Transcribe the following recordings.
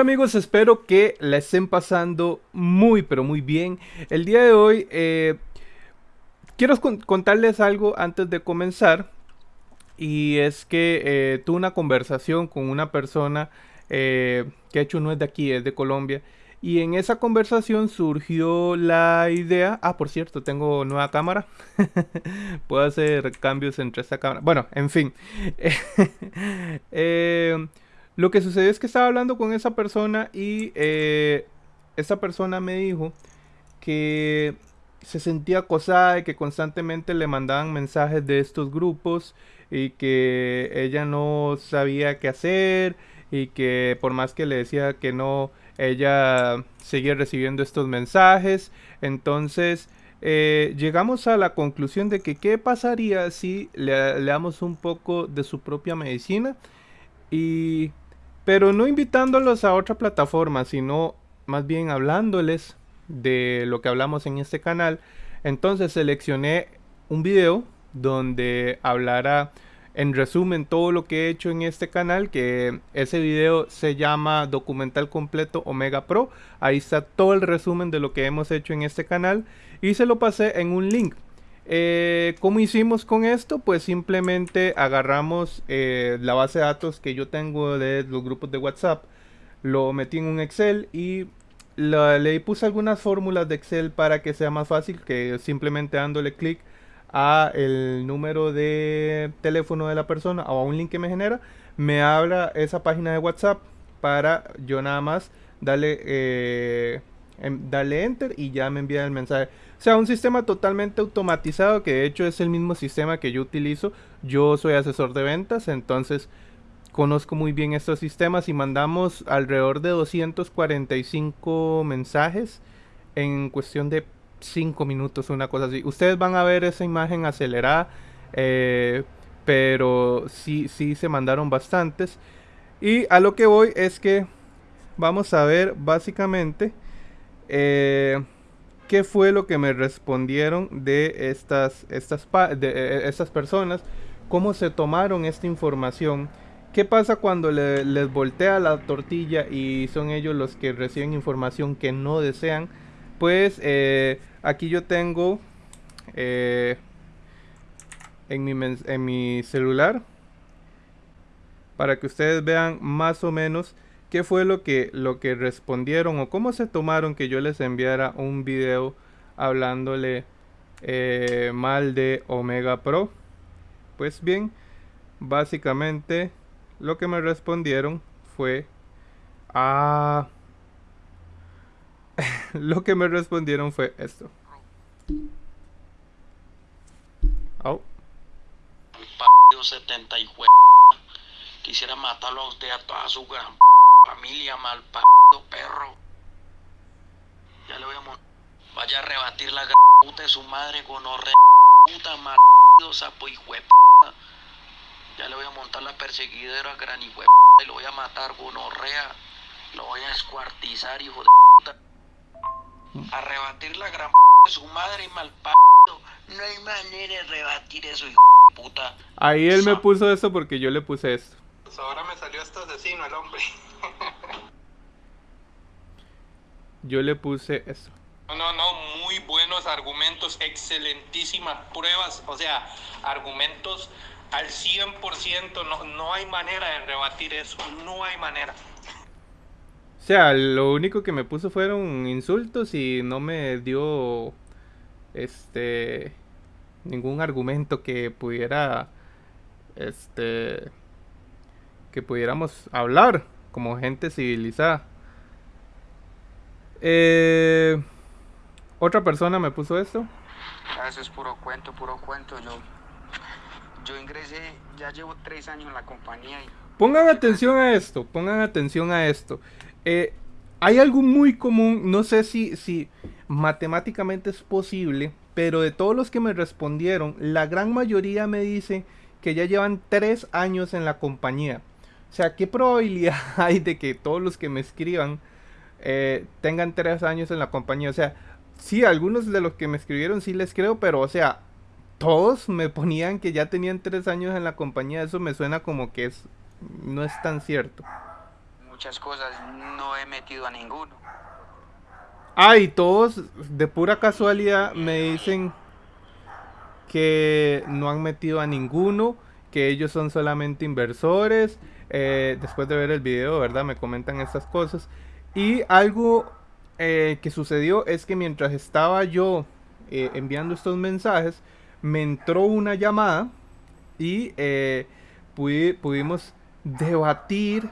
amigos, espero que la estén pasando muy pero muy bien. El día de hoy eh, quiero contarles algo antes de comenzar. Y es que eh, tuve una conversación con una persona eh, que de hecho no es de aquí, es de Colombia. Y en esa conversación surgió la idea. Ah, por cierto, tengo nueva cámara. Puedo hacer cambios entre esta cámara. Bueno, en fin. lo que sucedió es que estaba hablando con esa persona y eh, esa persona me dijo que se sentía acosada y que constantemente le mandaban mensajes de estos grupos y que ella no sabía qué hacer y que por más que le decía que no, ella seguía recibiendo estos mensajes. Entonces eh, llegamos a la conclusión de que qué pasaría si le, le damos un poco de su propia medicina y pero no invitándolos a otra plataforma, sino más bien hablándoles de lo que hablamos en este canal. Entonces seleccioné un video donde hablará en resumen todo lo que he hecho en este canal que ese video se llama documental completo omega pro ahí está todo el resumen de lo que hemos hecho en este canal y se lo pasé en un link eh, ¿Cómo hicimos con esto? Pues simplemente agarramos eh, la base de datos que yo tengo de los grupos de WhatsApp, lo metí en un Excel y le puse algunas fórmulas de Excel para que sea más fácil que simplemente dándole clic a el número de teléfono de la persona o a un link que me genera, me abra esa página de WhatsApp para yo nada más darle, eh, darle enter y ya me envía el mensaje. O sea, un sistema totalmente automatizado que de hecho es el mismo sistema que yo utilizo. Yo soy asesor de ventas, entonces conozco muy bien estos sistemas y mandamos alrededor de 245 mensajes en cuestión de 5 minutos, una cosa así. Ustedes van a ver esa imagen acelerada, eh, pero sí, sí se mandaron bastantes. Y a lo que voy es que vamos a ver básicamente... Eh, qué fue lo que me respondieron de estas, estas, de, e, e, estas personas, cómo se tomaron esta información, qué pasa cuando les voltea la tortilla y son ellos los que reciben información que no desean. Pues eh, aquí yo tengo eh, en, mi en mi celular para que ustedes vean más o menos qué fue lo que, lo que respondieron o cómo se tomaron que yo les enviara un video hablándole eh, mal de Omega Pro. Pues bien, básicamente lo que me respondieron fue a... lo que me respondieron fue esto. Oh. 70 y Quisiera matarlo a usted a toda su gran familia, mal perro. Ya le voy a Vaya a rebatir la puta de su madre con horre puta mal sapo y Ya le voy a montar la perseguidera a gran hijo y lo voy a matar con horrea. Lo voy a escuartizar, hijo de puta. A rebatir la gran de su madre y mal No hay manera de rebatir eso, hijo de puta. Ahí él me puso eso porque yo le puse esto. Pues ahora me salió este asesino el hombre. Yo le puse eso. No, no, no, muy buenos argumentos, excelentísimas pruebas, o sea, argumentos al 100%, no, no hay manera de rebatir eso, no hay manera. O sea, lo único que me puso fueron insultos y no me dio este ningún argumento que pudiera este que pudiéramos hablar como gente civilizada. Eh, otra persona me puso esto. Ah, eso es puro cuento, puro cuento. Yo, yo ingresé, ya llevo tres años en la compañía. Y... Pongan atención a esto, pongan atención a esto. Eh, hay algo muy común, no sé si, si matemáticamente es posible, pero de todos los que me respondieron, la gran mayoría me dice que ya llevan tres años en la compañía. O sea, ¿qué probabilidad hay de que todos los que me escriban eh, tengan tres años en la compañía? O sea, sí, algunos de los que me escribieron sí les creo, pero o sea, todos me ponían que ya tenían tres años en la compañía. Eso me suena como que es no es tan cierto. muchas cosas, no he metido a ninguno. Ah, y todos de pura casualidad me dicen que no han metido a ninguno, que ellos son solamente inversores. Eh, después de ver el video, ¿verdad? Me comentan estas cosas. Y algo eh, que sucedió es que mientras estaba yo eh, enviando estos mensajes, me entró una llamada y pudimos debatir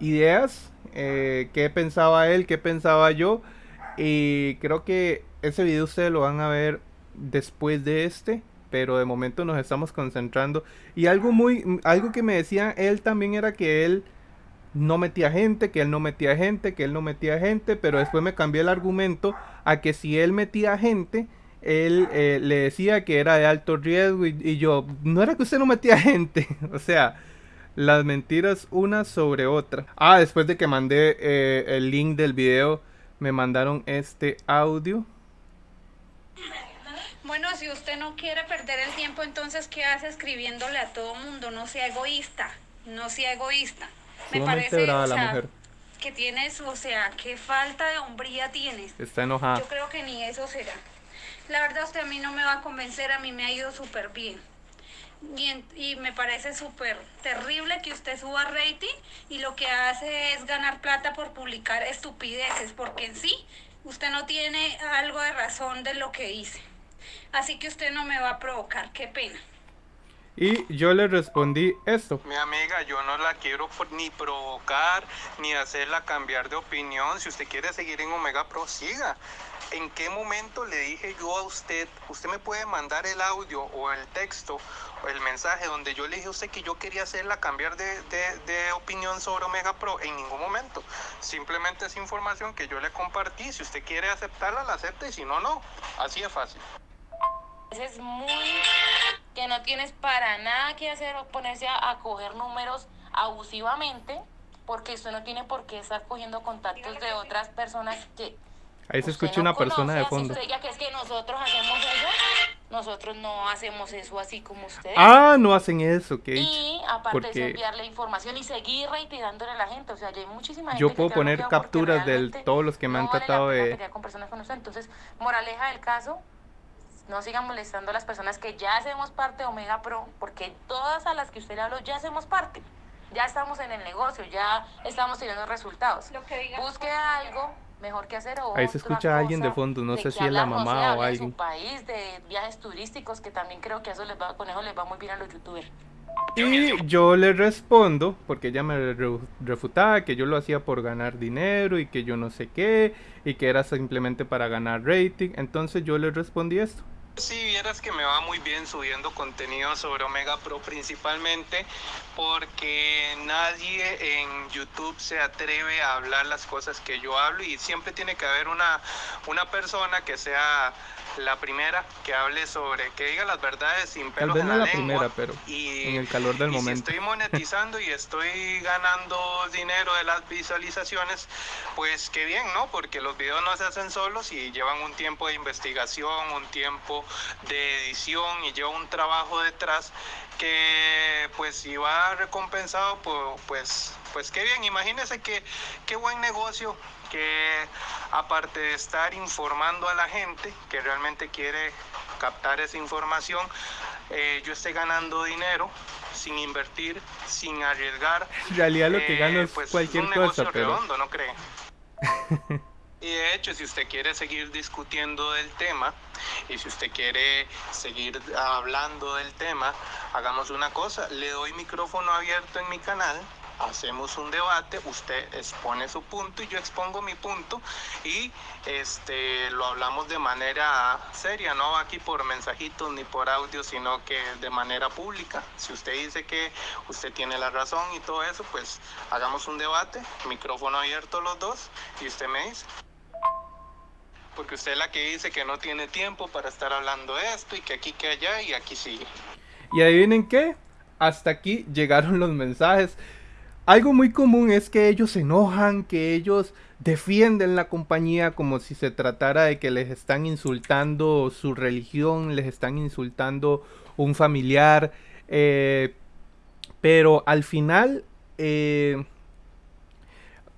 ideas, qué pensaba él, qué pensaba yo. Y creo que ese video ustedes lo van a ver después de este, pero de momento nos estamos concentrando. Y algo muy, algo que me decía él también era que él no metía gente, que él no metía gente, que él no metía gente, pero después me cambié el argumento a que si él metía gente, él eh, le decía que era de alto riesgo y, yo, no era que usted no metía gente, o sea, las mentiras una sobre otra. Ah, después de que mandé eh, el link del video, me mandaron este audio. Bueno, si usted no quiere perder el tiempo, entonces, ¿qué hace escribiéndole a todo mundo? No sea egoísta, no sea egoísta. Me parece, o sea, que tienes, o sea, qué falta de hombría tienes. Está enojada. Yo creo que ni eso será. La verdad, usted a mí no me va a convencer, a mí me ha ido súper bien. Y, y, me parece súper terrible que usted suba rating y lo que hace es ganar plata por publicar estupideces, porque en sí usted no tiene algo de razón de lo que dice. Así que usted no me va a provocar, qué pena. Y yo le respondí esto. Mi amiga, yo no la quiero ni provocar, ni hacerla cambiar de opinión. Si usted quiere seguir en Omega Pro, siga. ¿En qué momento le dije yo a usted, usted me puede mandar el audio o el texto o el mensaje donde yo le dije a usted que yo quería hacerla cambiar de, de, de opinión sobre Omega Pro? En ningún momento. Simplemente es información que yo le compartí. Si usted quiere aceptarla, la acepta y si no, no. Así es fácil. Es muy que no tienes para nada que hacer o ponerse a, coger números abusivamente, porque usted no tiene por qué estar cogiendo contactos de otras personas que Ahí se escucha una persona de fondo. Usted que es que nosotros hacemos eso, nosotros no hacemos eso así como ustedes. Ah, no hacen eso, ok. Y aparte de enviarle información y seguir reiterándole a la gente, o sea, hay muchísima gente Yo puedo poner capturas de todos los que me han tratado de... Con personas con usted. Entonces, moraleja del caso, no sigan molestando a las personas que ya hacemos parte de Omega Pro, porque todas a las que usted le habló ya hacemos parte. Ya estamos en el negocio, ya estamos teniendo resultados. Busque algo mejor que hacer Ahí se escucha a alguien de fondo, no sé si es la mamá o alguien. De su país, de viajes turísticos, que también creo que eso les va, con eso les va muy bien a los youtubers. Y yo le respondo, porque ella me refutaba que yo lo hacía por ganar dinero y que yo no sé qué, y que era simplemente para ganar rating. Entonces yo le respondí esto. Si vieras que me va muy bien subiendo contenido sobre Omega Pro principalmente porque nadie en YouTube se atreve a hablar las cosas que yo hablo y siempre tiene que haber una, una persona que sea la primera que hable sobre, que diga las verdades sin pelos en la, la primera, pero y, en el calor del momento. Si estoy monetizando y estoy ganando dinero de las visualizaciones, pues qué bien, ¿no? Porque los videos no se hacen solos y llevan un tiempo de investigación, un tiempo de edición y lleva un trabajo detrás que pues si va recompensado, pues, pues, pues qué bien, imagínese que qué buen negocio que aparte de estar informando a la gente que realmente quiere captar esa información, eh, yo esté ganando dinero sin invertir, sin arriesgar. En realidad lo que gano es eh, pues, cualquier un cosa, pero... redondo, ¿no cree? y de hecho, si usted quiere seguir discutiendo del tema y si usted quiere seguir hablando del tema, hagamos una cosa, le doy micrófono abierto en mi canal hacemos un debate, usted expone su punto y yo expongo mi punto y este lo hablamos de manera seria, no aquí por mensajitos ni por audio, sino que de manera pública. Si usted dice que usted tiene la razón y todo eso, pues hagamos un debate, micrófono abierto los dos y usted me dice porque usted es la que dice que no tiene tiempo para estar hablando esto y que aquí que allá y aquí sigue. Y adivinen qué, hasta aquí llegaron los mensajes. Algo muy común es que ellos se enojan, que ellos defienden la compañía como si se tratara de que les están insultando su religión, les están insultando un familiar. Eh, pero al final eh,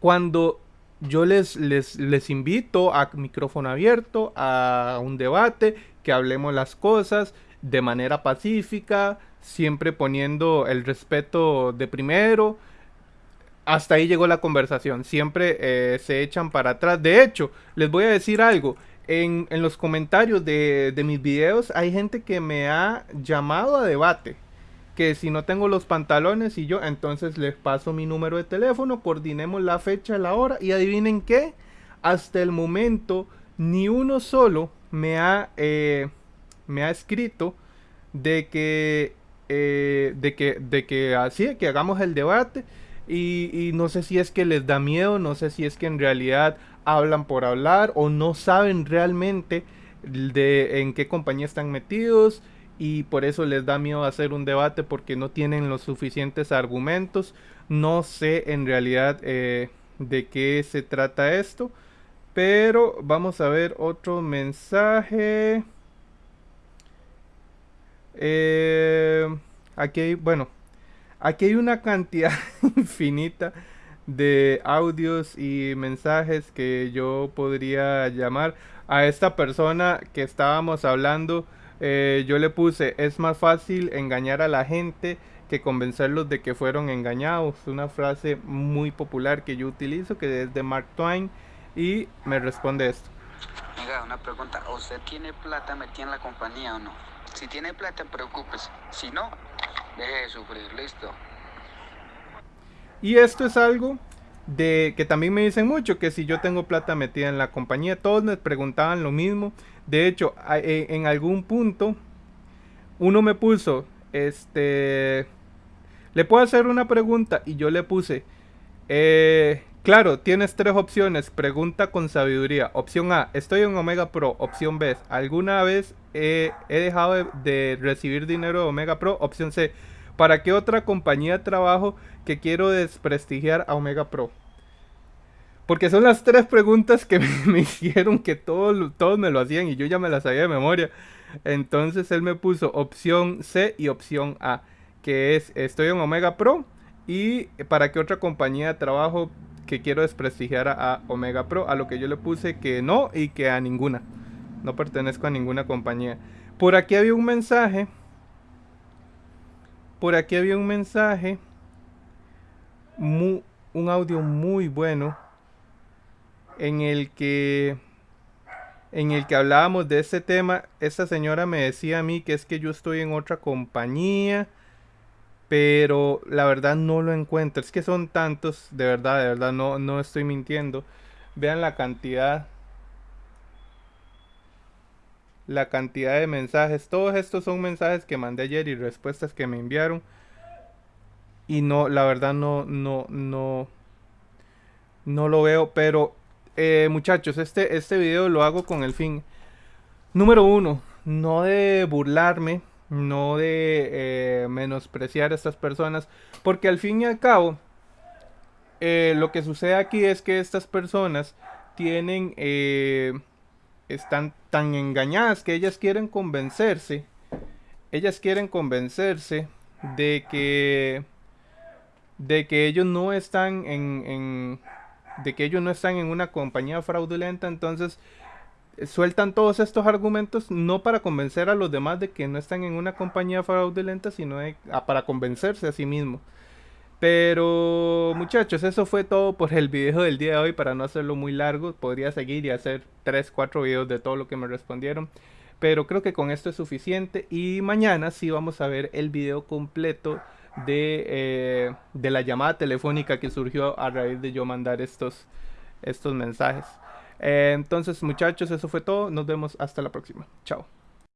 cuando yo les, les, les invito a micrófono abierto, a un debate, que hablemos las cosas de manera pacífica, siempre poniendo el respeto de primero. Hasta ahí llegó la conversación, siempre eh, se echan para atrás. De hecho, les voy a decir algo, en, en los comentarios de, de mis videos hay gente que me ha llamado a debate que si no tengo los pantalones y yo, entonces les paso mi número de teléfono, coordinemos la fecha, la hora y adivinen qué, hasta el momento ni uno solo me ha, eh, me ha escrito de que, eh, de que, de que así, que hagamos el debate y, no sé si es que les da miedo, no sé si es que en realidad hablan por hablar o no saben realmente de en qué compañía están metidos y por eso les da miedo hacer un debate porque no tienen los suficientes argumentos. No sé en realidad eh, de qué se trata esto, pero vamos a ver otro mensaje. Eh, aquí bueno, aquí hay una cantidad infinita de audios y mensajes que yo podría llamar a esta persona que estábamos hablando eh, yo le puse, es más fácil engañar a la gente que convencerlos de que fueron engañados. Una frase muy popular que yo utilizo, que es de Mark Twain, y me responde esto. Venga, una pregunta, ¿usted tiene plata metida en la compañía o no? Si tiene plata, preocúpese. Si no, sufrir, listo. Y esto es algo de que también me dicen mucho que si yo tengo plata metida en la compañía, todos me preguntaban lo mismo. De hecho, e, en algún punto uno me puso, este, le puedo hacer una pregunta y yo le puse, eh, claro, tienes tres opciones, pregunta con sabiduría. Opción A, estoy en Omega Pro. Opción B, ¿alguna vez he, dejado de, de recibir dinero de Omega Pro? Opción C, ¿para qué otra compañía trabajo que quiero desprestigiar a Omega Pro? Porque son las tres preguntas que me, hicieron que todos, todos me lo hacían y yo ya me las sabía de memoria. Entonces él me puso opción C y opción A, que es estoy en Omega Pro y para qué otra compañía de trabajo que quiero desprestigiar a, Omega Pro, a lo que yo le puse que no y que a ninguna. No pertenezco a ninguna compañía. Por aquí había un mensaje. Por aquí había un mensaje. un audio muy bueno en el que en el que hablábamos de este tema, esta señora me decía a mí que es que yo estoy en otra compañía, pero la verdad no lo encuentro. Es que son tantos, de verdad, de verdad, no, no estoy mintiendo. Vean la cantidad. La cantidad de mensajes. Todos estos son mensajes que mandé ayer y respuestas que me enviaron. Y no, la verdad no, no, no, no lo veo, pero eh, muchachos, este, este video lo hago con el fin. Número uno, no de burlarme, no de eh, menospreciar a estas personas, porque al fin y al cabo, eh, lo que sucede aquí es que estas personas tienen, están tan engañadas que ellas quieren convencerse, ellas quieren convencerse de que, de que ellos no están en de que ellos no están en una compañía fraudulenta, entonces eh, sueltan todos estos argumentos no para convencer a los demás de que no están en una compañía fraudulenta, sino para convencerse a sí mismos. Pero muchachos, eso fue todo por el video del día de hoy. Para no hacerlo muy largo, podría seguir y hacer 3, 4 videos de todo lo que me respondieron. Pero creo que con esto es suficiente. Y mañana sí vamos a ver el video completo de, eh, de la llamada telefónica que surgió a raíz de yo mandar estos, estos mensajes. Eh, entonces muchachos, eso fue todo. Nos vemos hasta la próxima. Chao.